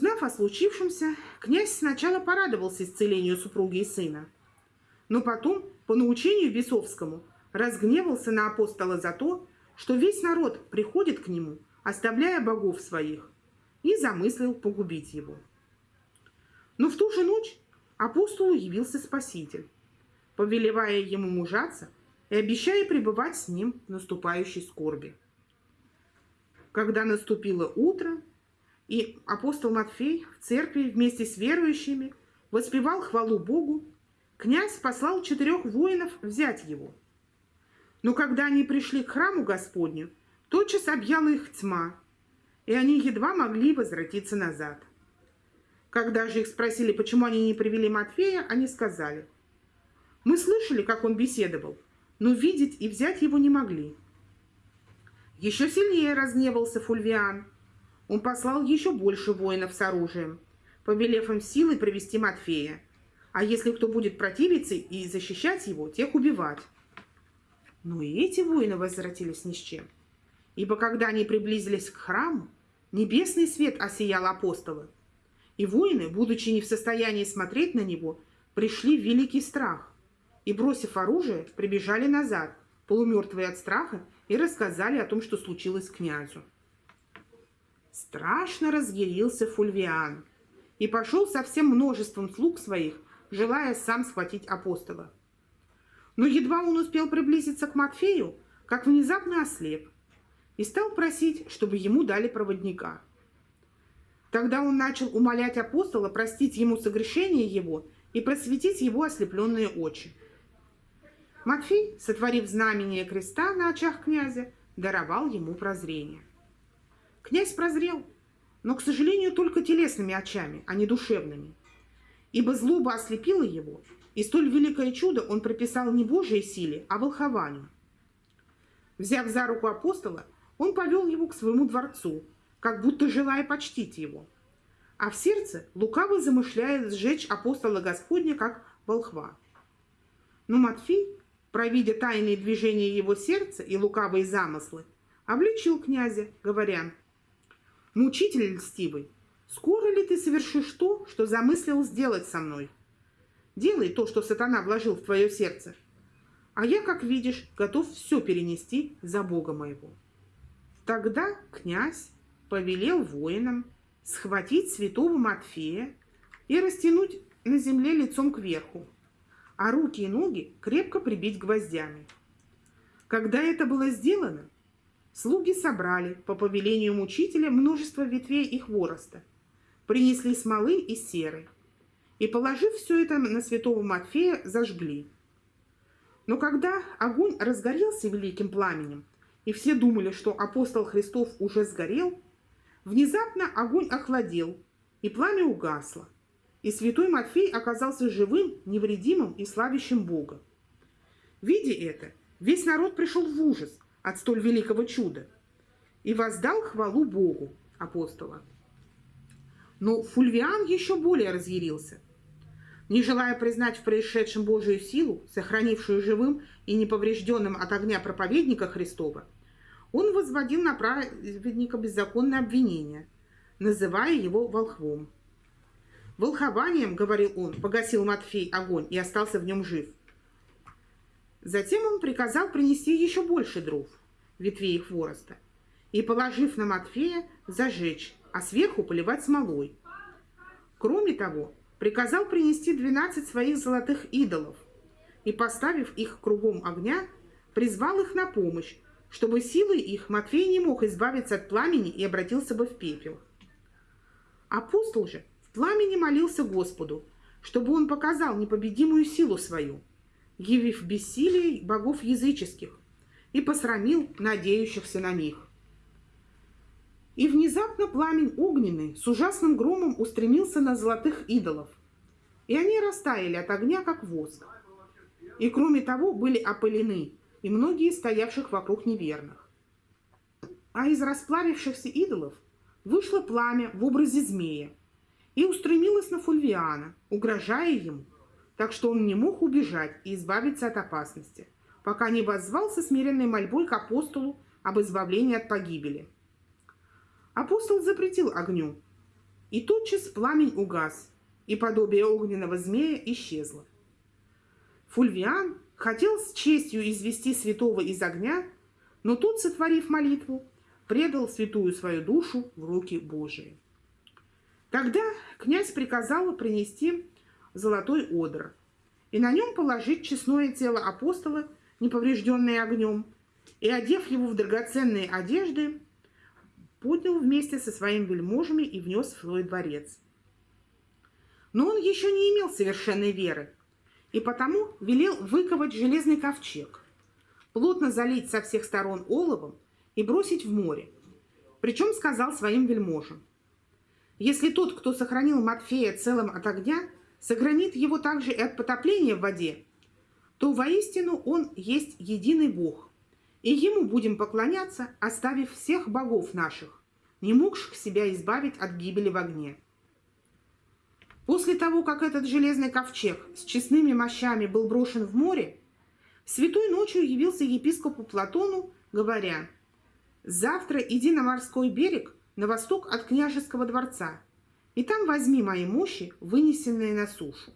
Узнав о случившемся, князь сначала порадовался исцелению супруги и сына, но потом, по научению Бесовскому, разгневался на апостола за то, что весь народ приходит к нему, оставляя богов своих, и замыслил погубить его. Но в ту же ночь апостолу явился Спаситель, повелевая ему мужаться и обещая пребывать с ним в наступающей скорби. Когда наступило утро, и апостол Матфей в церкви вместе с верующими воспевал хвалу Богу, князь послал четырех воинов взять его. Но когда они пришли к храму Господню, тотчас объяла их тьма, и они едва могли возвратиться назад. Когда же их спросили, почему они не привели Матфея, они сказали, «Мы слышали, как он беседовал, но видеть и взять его не могли». Еще сильнее разгневался Фульвиан – он послал еще больше воинов с оружием, повелев им силой привести Матфея. А если кто будет противиться и защищать его, тех убивать. Но и эти воины возвратились ни с чем. Ибо когда они приблизились к храму, небесный свет осиял апостола. И воины, будучи не в состоянии смотреть на него, пришли в великий страх. И, бросив оружие, прибежали назад, полумертвые от страха, и рассказали о том, что случилось князю. Страшно разъярился Фульвиан и пошел со всем множеством слуг своих, желая сам схватить апостола. Но едва он успел приблизиться к Матфею, как внезапно ослеп и стал просить, чтобы ему дали проводника. Тогда он начал умолять апостола простить ему согрешение его и просветить его ослепленные очи. Матфей, сотворив знамение креста на очах князя, даровал ему прозрение. Князь прозрел, но, к сожалению, только телесными очами, а не душевными. Ибо злоба ослепила его, и столь великое чудо он приписал не Божьей силе, а волхованию. Взяв за руку апостола, он повел его к своему дворцу, как будто желая почтить его. А в сердце лукаво замышляет сжечь апостола Господня, как волхва. Но Матфей, провидя тайные движения его сердца и лукавые замыслы, обличил князя, говоря, Мучитель льстивый, скоро ли ты совершишь то, что замыслил сделать со мной? Делай то, что сатана вложил в твое сердце. А я, как видишь, готов все перенести за Бога моего. Тогда князь повелел воинам схватить святого Матфея и растянуть на земле лицом кверху, а руки и ноги крепко прибить гвоздями. Когда это было сделано, Слуги собрали по повелению мучителя множество ветвей и хвороста, принесли смолы и серы, и, положив все это на святого Матфея, зажгли. Но когда огонь разгорелся великим пламенем, и все думали, что апостол Христов уже сгорел, внезапно огонь охладел, и пламя угасло, и святой Матфей оказался живым, невредимым и славящим Бога. Видя это, весь народ пришел в ужас – от столь великого чуда и воздал хвалу Богу апостола. Но Фульвиан еще более разъярился. Не желая признать в происшедшем Божию силу, сохранившую живым и неповрежденным от огня проповедника Христова, он возводил на праведника беззаконное обвинение, называя его волхвом. Волхованием, говорил он, погасил Матфей огонь и остался в нем жив – Затем он приказал принести еще больше дров, ветвей хвороста, и, положив на Матфея, зажечь, а сверху поливать смолой. Кроме того, приказал принести двенадцать своих золотых идолов и, поставив их кругом огня, призвал их на помощь, чтобы силой их Матфей не мог избавиться от пламени и обратился бы в пепел. Апостол же в пламени молился Господу, чтобы он показал непобедимую силу свою – явив бессилие богов языческих, и посрамил надеющихся на них. И внезапно пламень огненный с ужасным громом устремился на золотых идолов, и они растаяли от огня, как воск. И кроме того были опылены и многие стоявших вокруг неверных. А из расплавившихся идолов вышло пламя в образе змея и устремилось на Фульвиана, угрожая ему – так что он не мог убежать и избавиться от опасности, пока не воззвался смиренной мольбой к апостолу об избавлении от погибели. Апостол запретил огню, И тотчас пламень угас, и подобие огненного змея исчезло. Фульвиан хотел с честью извести святого из огня, но тот, сотворив молитву, предал святую свою душу в руки Божии. Тогда князь приказал принести золотой одр и на нем положить честное тело апостола, неповрежденное огнем, и, одев его в драгоценные одежды, поднял вместе со своими вельможами и внес в свой дворец. Но он еще не имел совершенной веры, и потому велел выковать железный ковчег, плотно залить со всех сторон оловом и бросить в море. Причем сказал своим вельможам, если тот, кто сохранил Матфея целым от огня, сохранит его также и от потопления в воде, то воистину он есть единый Бог, и ему будем поклоняться, оставив всех богов наших, не могших себя избавить от гибели в огне. После того, как этот железный ковчег с честными мощами был брошен в море, святой ночью явился епископу Платону, говоря, «Завтра иди на морской берег на восток от княжеского дворца, и там возьми мои мощи, вынесенные на сушу».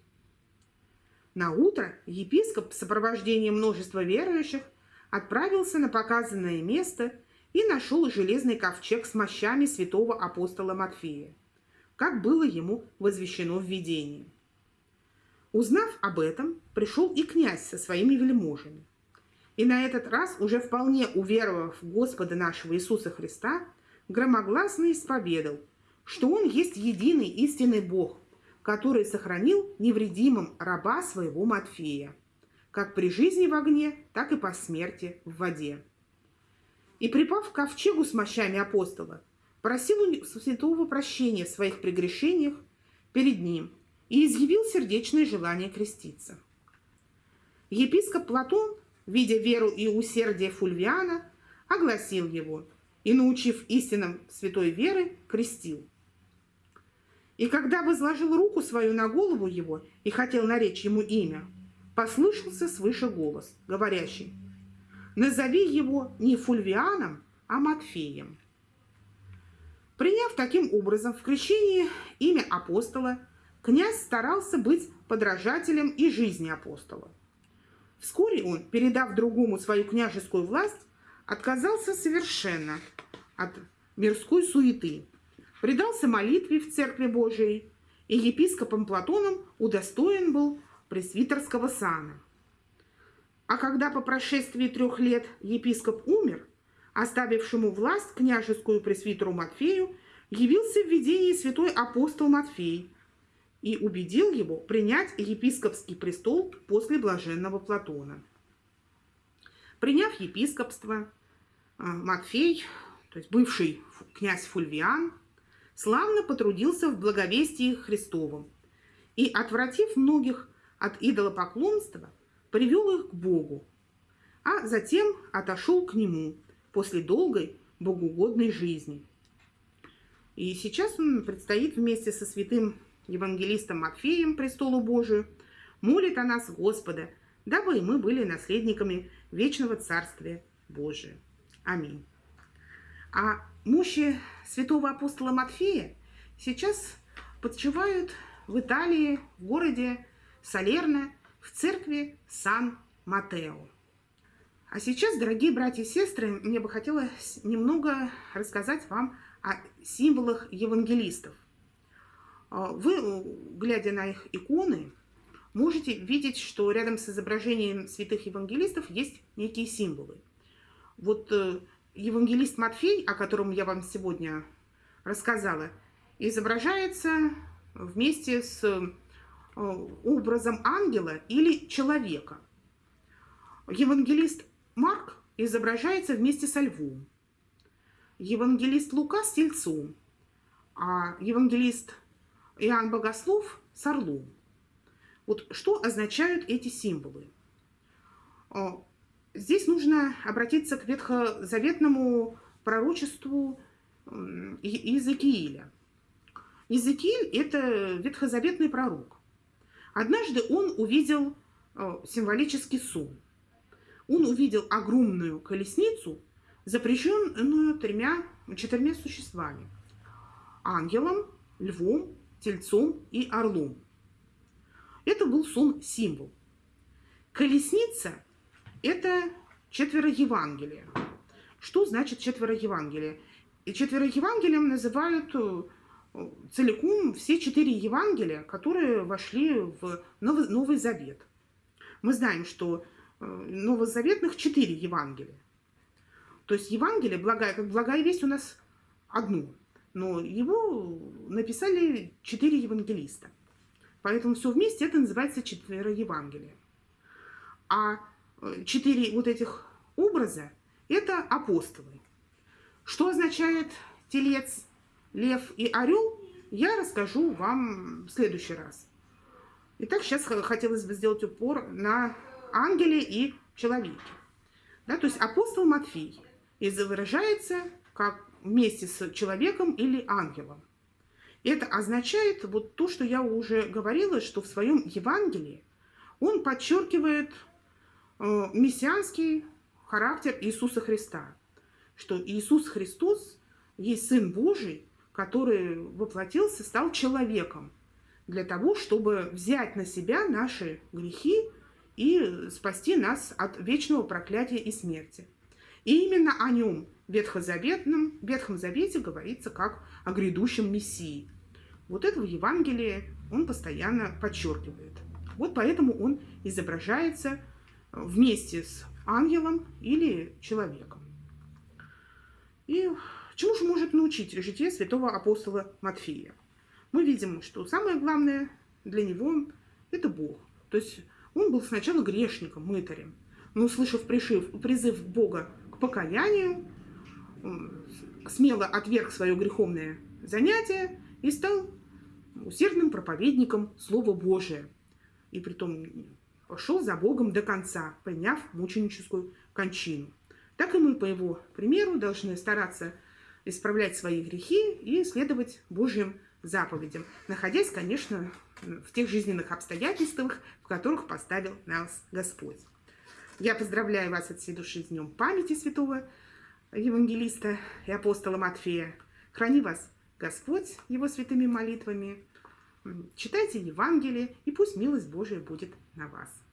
На утро епископ в сопровождении множества верующих отправился на показанное место и нашел железный ковчег с мощами святого апостола Матфея, как было ему возвещено в видении. Узнав об этом, пришел и князь со своими вельможами. И на этот раз, уже вполне уверовав в Господа нашего Иисуса Христа, громогласно исповедал, что Он есть единый истинный Бог, который сохранил невредимым раба своего Матфея как при жизни в огне, так и по смерти в воде. И припав к ковчегу с мощами апостола, просил у святого прощения в своих прегрешениях перед ним и изъявил сердечное желание креститься. Епископ Платон, видя веру и усердие Фульвиана, огласил его и, научив истинам святой веры, крестил. И когда возложил руку свою на голову его и хотел наречь ему имя, послышался свыше голос, говорящий, «Назови его не Фульвианом, а Матфеем». Приняв таким образом в крещении имя апостола, князь старался быть подражателем и жизни апостола. Вскоре он, передав другому свою княжескую власть, отказался совершенно от мирской суеты, предался молитве в Церкви Божией, и епископом Платоном удостоен был пресвитерского сана. А когда по прошествии трех лет епископ умер, оставившему власть княжескую пресвитеру Матфею, явился в видении святой апостол Матфей и убедил его принять епископский престол после блаженного Платона. Приняв епископство, а, Матфей, то есть бывший князь Фульвиан, славно потрудился в благовестии Христовом и, отвратив многих от идолопоклонства, привел их к Богу, а затем отошел к Нему после долгой богоугодной жизни. И сейчас он предстоит вместе со святым евангелистом Матфеем престолу Божию, молит о нас Господа, дабы и мы были наследниками вечного Царствия Божия. Аминь. А мощи святого апостола Матфея сейчас подчивают в Италии, в городе Салерно в церкви Сан-Матео. А сейчас, дорогие братья и сестры, мне бы хотелось немного рассказать вам о символах евангелистов. А, вы, глядя на их иконы, можете видеть, что рядом с изображением святых евангелистов есть некие символы. Вот э, евангелист Матфей, о котором я вам сегодня рассказала, изображается вместе с Э, образом ангела или человека. Евангелист Марк изображается вместе со львом. Евангелист Лука с тельцом, а евангелист Иоанн Богослов с орлом. Вот что означают эти символы? Здесь нужно обратиться к ветхозаветному пророчеству Иезекииля. Иезекииль – это ветхозаветный пророк. Однажды он увидел э, символический сон. Он увидел огромную колесницу, запрещенную тремя, четырьмя существами. Ангелом, львом, тельцом и орлом. Это был сон-символ. Колесница – это четверо Евангелия. Что значит четверо Евангелия? И четверо Евангелием называют э, целиком все четыре Евангелия, которые вошли в Новый, Новый Завет. Мы знаем, что э, новозаветных четыре Евангелия. То есть Евангелие, благая, как благая весть у нас одну, но его написали четыре евангелиста. Поэтому все вместе это называется четверо Евангелия. А четыре вот этих образа – это апостолы. Что означает телец, лев и орел, я расскажу вам в следующий раз. Итак, сейчас хотелось бы сделать упор на ангеле и человеке. Да, то есть апостол Матфей выражается как вместе с человеком или ангелом. Это означает вот то, что я уже говорила, что в своем Евангелии он подчеркивает мессианский характер Иисуса Христа, что Иисус Христос есть Сын Божий, который воплотился, стал человеком для того, чтобы взять на себя наши грехи и спасти нас от вечного проклятия и смерти. И именно о нем в Ветхозаветном, Ветхом Завете говорится как о грядущем Мессии. Вот это в Евангелии он постоянно подчеркивает. Вот поэтому он изображается вместе с ангелом или человеком. И чему же может научить житие святого апостола Матфея? Мы видим, что самое главное для него – это Бог. То есть он был сначала грешником, мытарем, но, услышав пришив, призыв Бога к покаянию, смело отверг свое греховное занятие и стал усердным проповедником Слова Божия. И притом пошел за Богом до конца, приняв мученическую кончину. Так и мы, по его примеру, должны стараться исправлять свои грехи и следовать Божьим заповедям, находясь, конечно, в тех жизненных обстоятельствах, в которых поставил нас Господь. Я поздравляю вас от всей души с Днем памяти святого евангелиста и апостола Матфея. Храни вас Господь его святыми молитвами. Читайте Евангелие, и пусть милость Божия будет на вас.